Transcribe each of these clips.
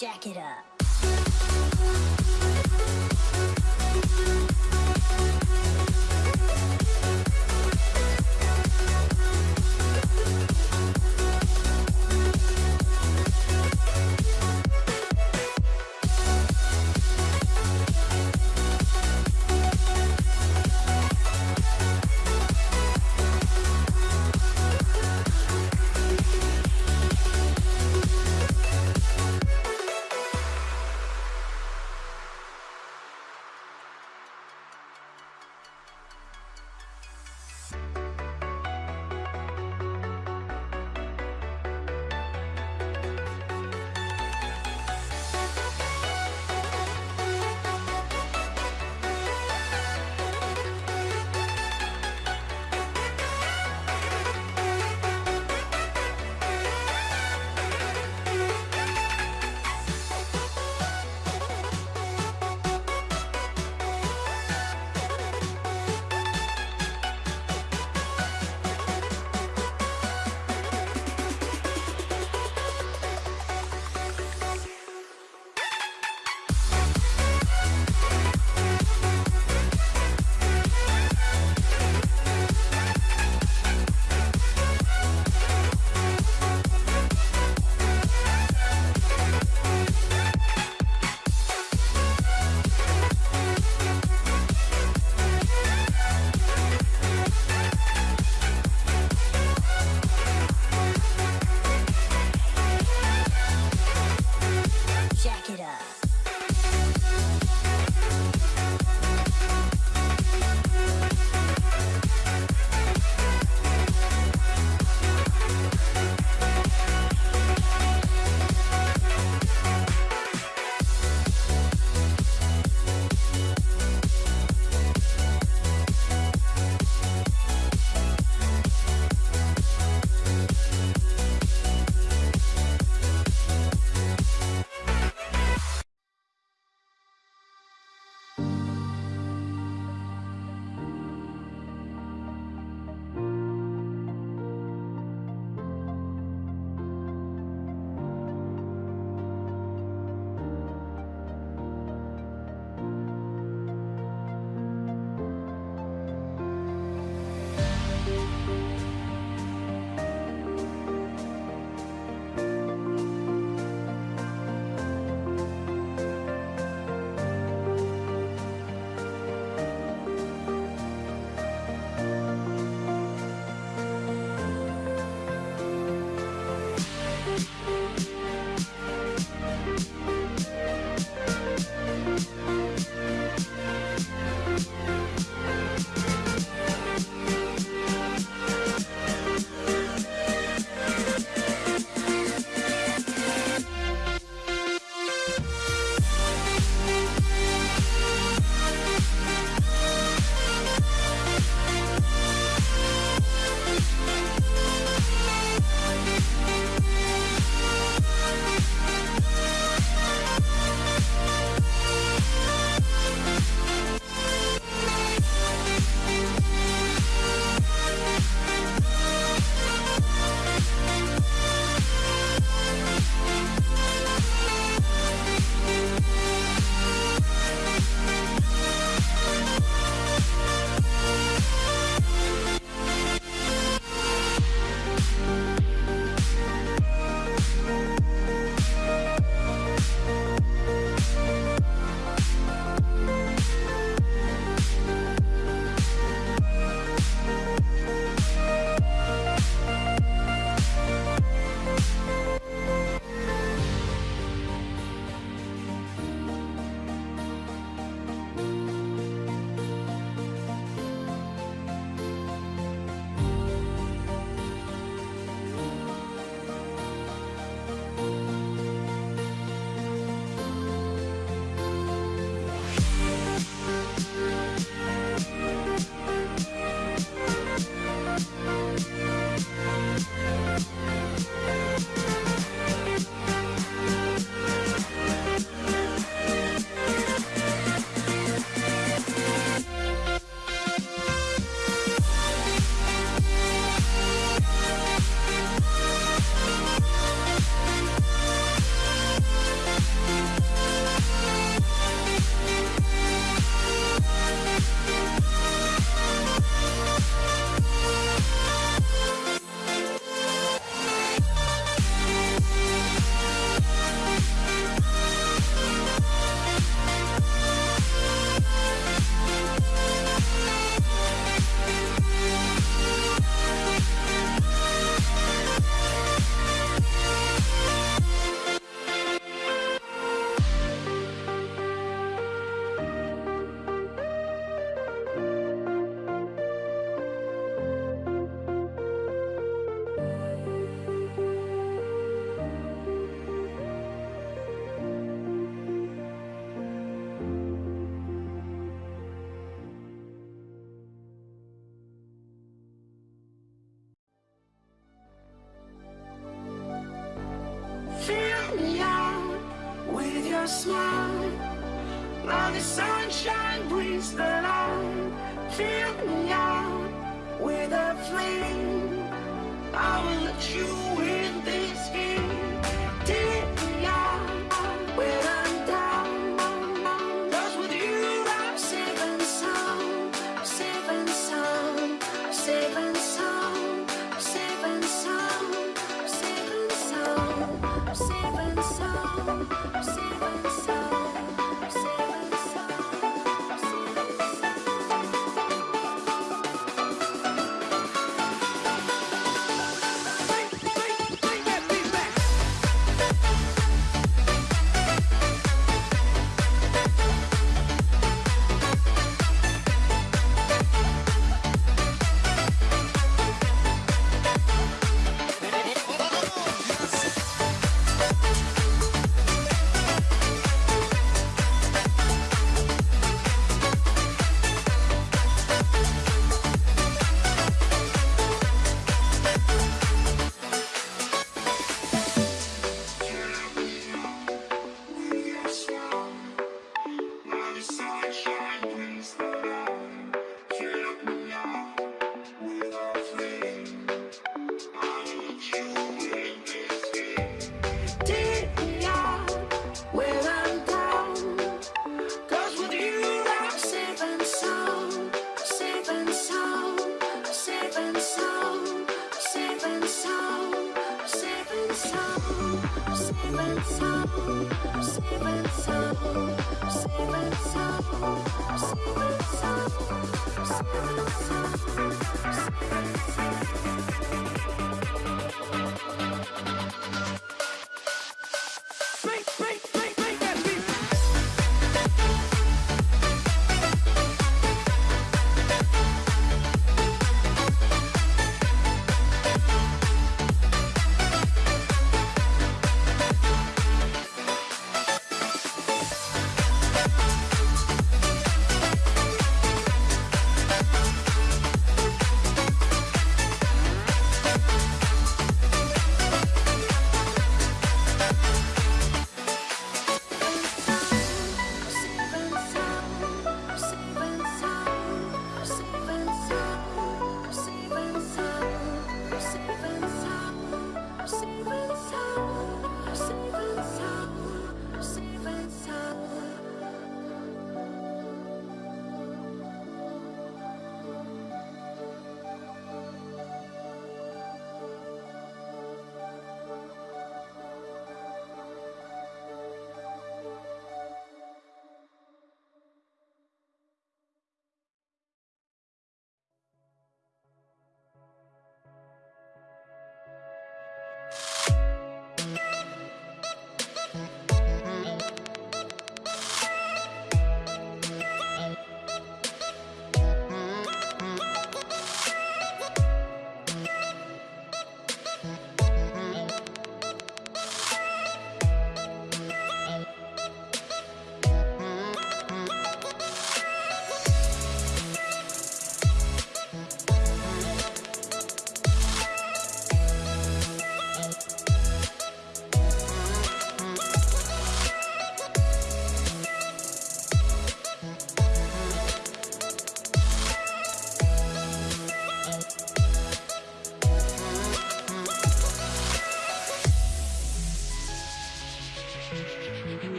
jack it up.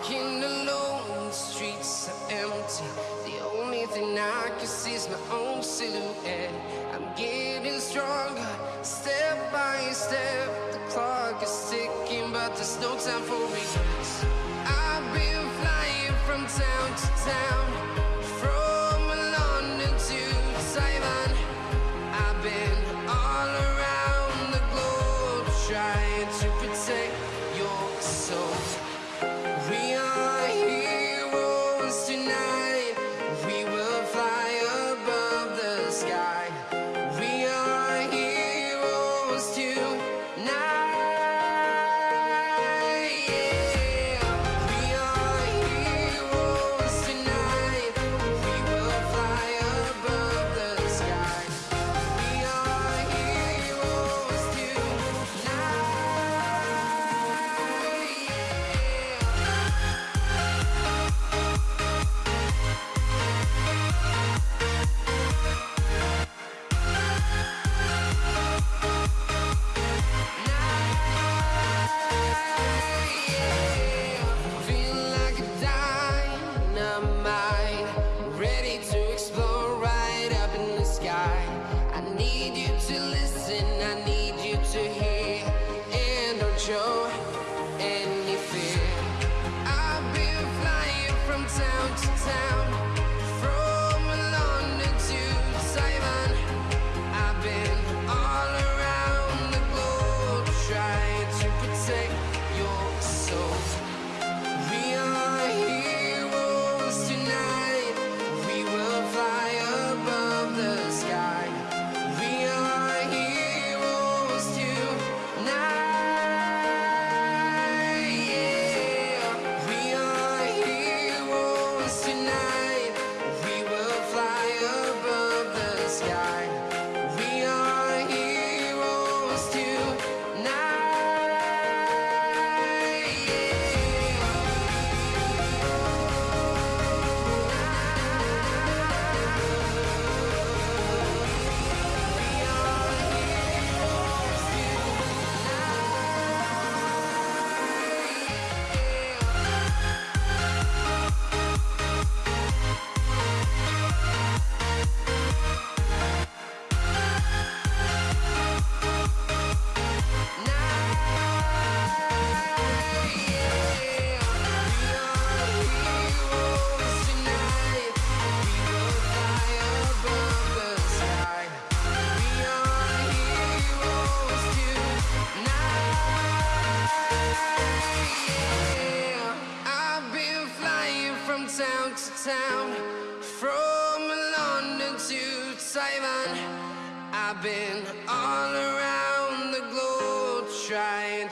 Walking alone, the streets are empty. The only thing I can see is my own silhouette. I'm getting stronger, step by step. The clock is ticking, but there's no time for me. I've been flying from town to town, from London to Taiwan. I've been all around the globe trying to protect your soul.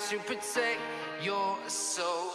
to protect your soul.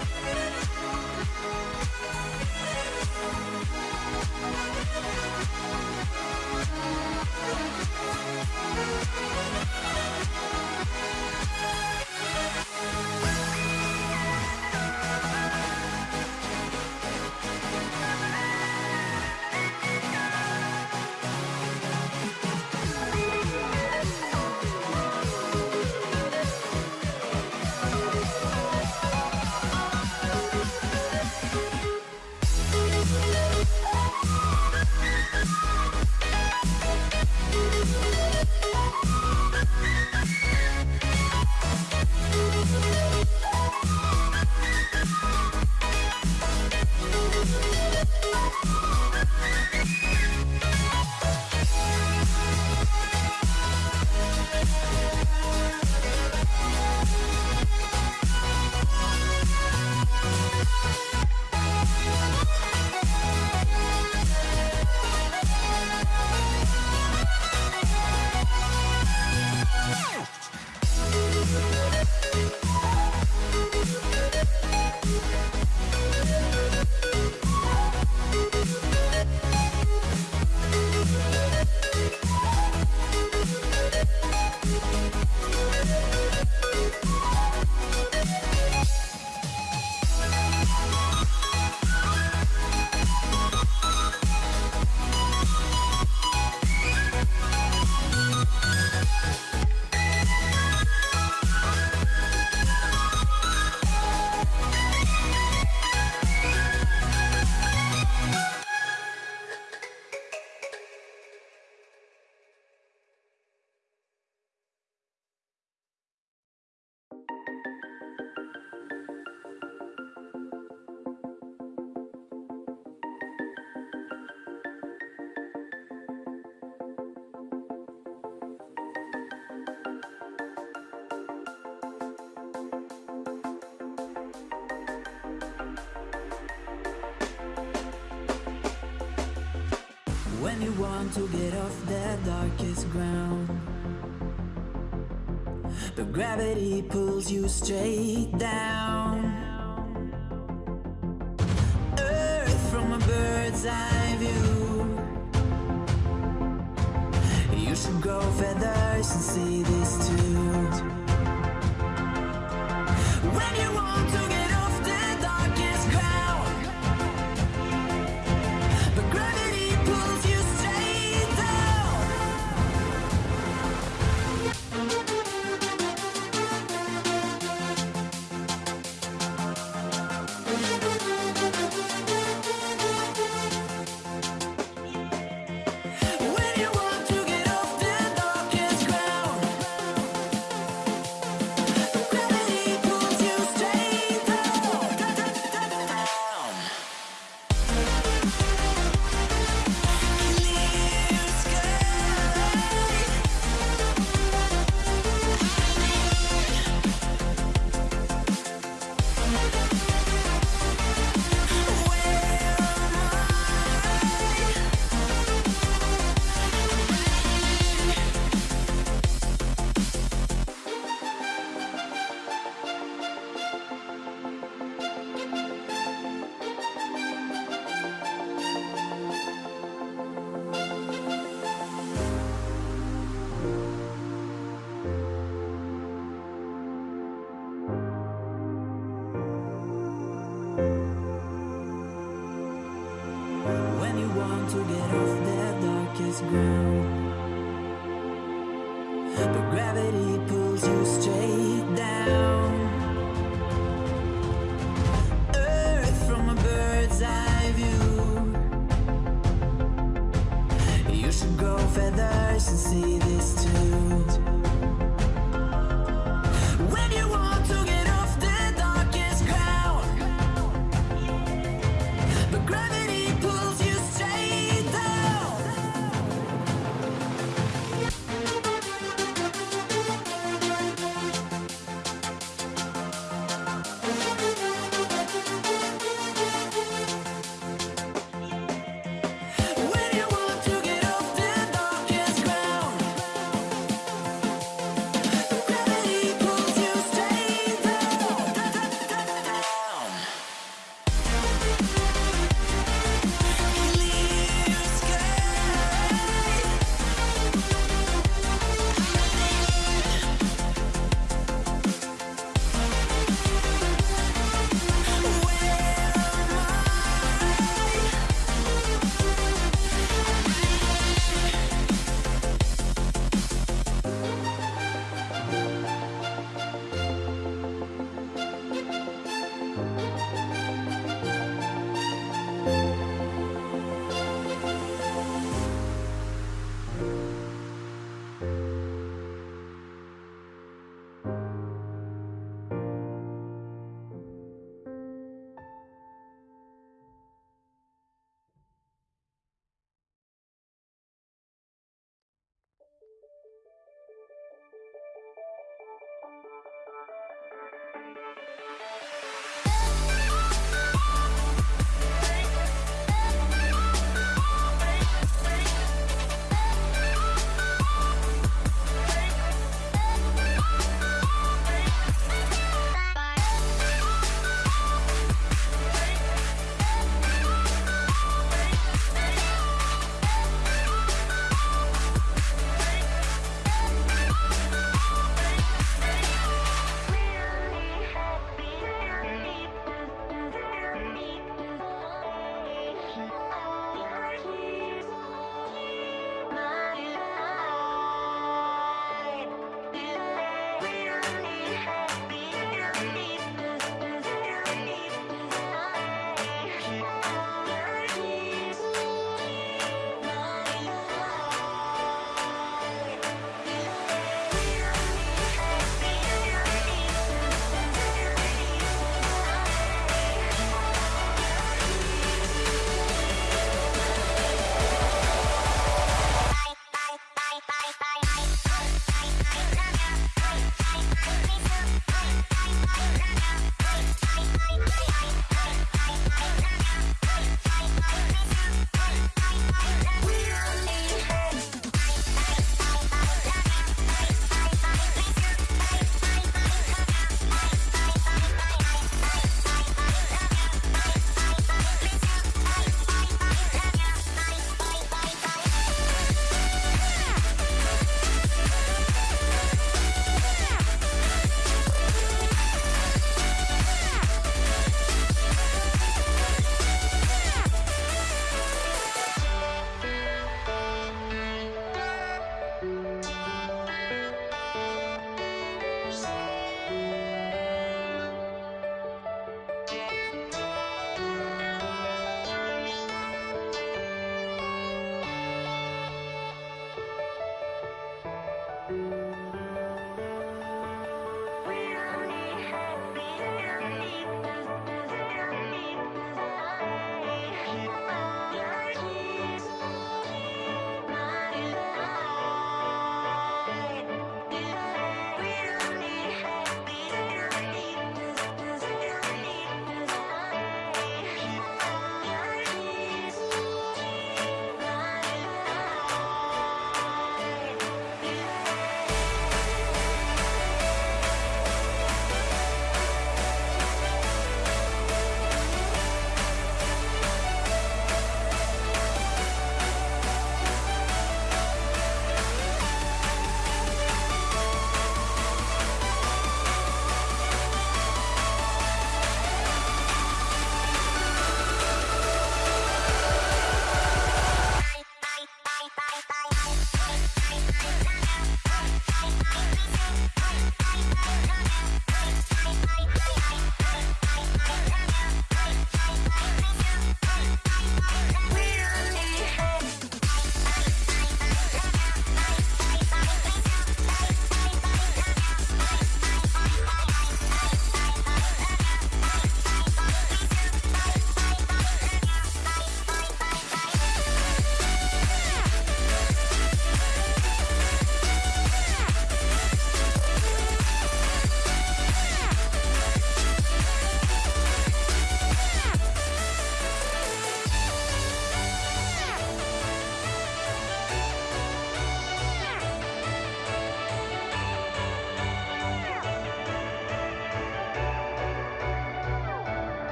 We'll be right back. When you want to get off the darkest ground But gravity pulls you straight down. To grow feathers and see this too.